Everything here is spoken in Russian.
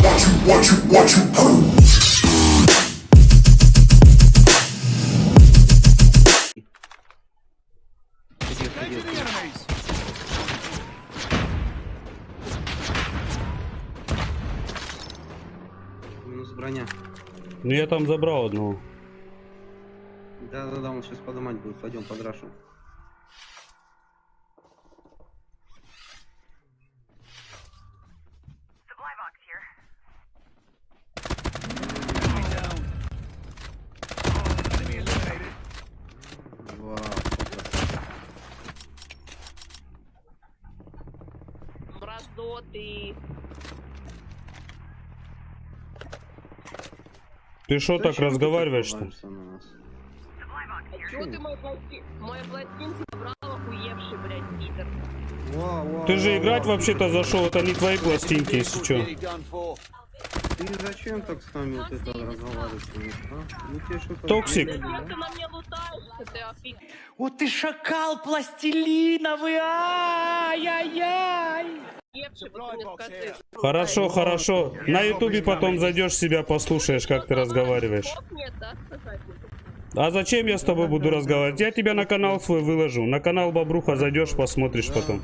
what you, what you, what you heard. Минус броня. Ну я там забрал одного. Да-да-да, он сейчас поднимать будет. Пойдем под Мразоты. Ты что так разговариваешь-то? А чё ты пластинку забрал охуевший, блядь, же играть вообще-то зашел, это не твои пластинки, если что. Ты зачем так с нами вот это разговариваешь? А? Ну Токсик. Вот ты шакал пластилиновый, ай-яй-яй! Охуевший, вот ты мне скажи. Хорошо, хорошо. На ютубе потом зайдешь себя послушаешь, как ты разговариваешь. А зачем я с тобой буду разговаривать? Я тебя на канал свой выложу. На канал Бобруха зайдешь, посмотришь потом.